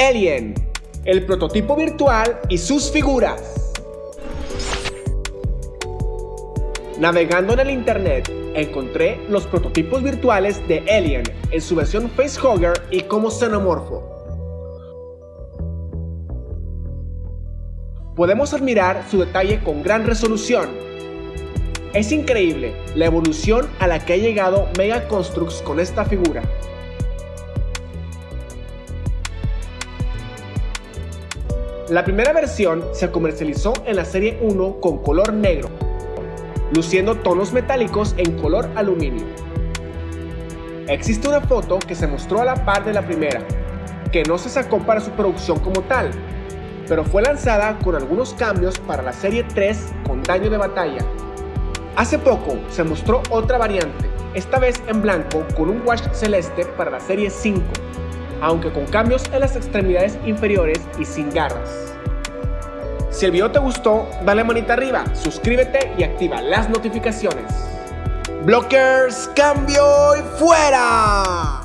Alien, el prototipo virtual y sus figuras. Navegando en el internet, encontré los prototipos virtuales de Alien en su versión facehugger y como xenomorfo. Podemos admirar su detalle con gran resolución. Es increíble la evolución a la que ha llegado Mega Constructs con esta figura. La primera versión se comercializó en la serie 1 con color negro, luciendo tonos metálicos en color aluminio. Existe una foto que se mostró a la par de la primera, que no se sacó para su producción como tal, pero fue lanzada con algunos cambios para la serie 3 con daño de batalla. Hace poco se mostró otra variante, esta vez en blanco con un wash celeste para la serie 5, aunque con cambios en las extremidades inferiores y sin garras. Si el video te gustó, dale manita arriba, suscríbete y activa las notificaciones. Blockers, cambio y fuera.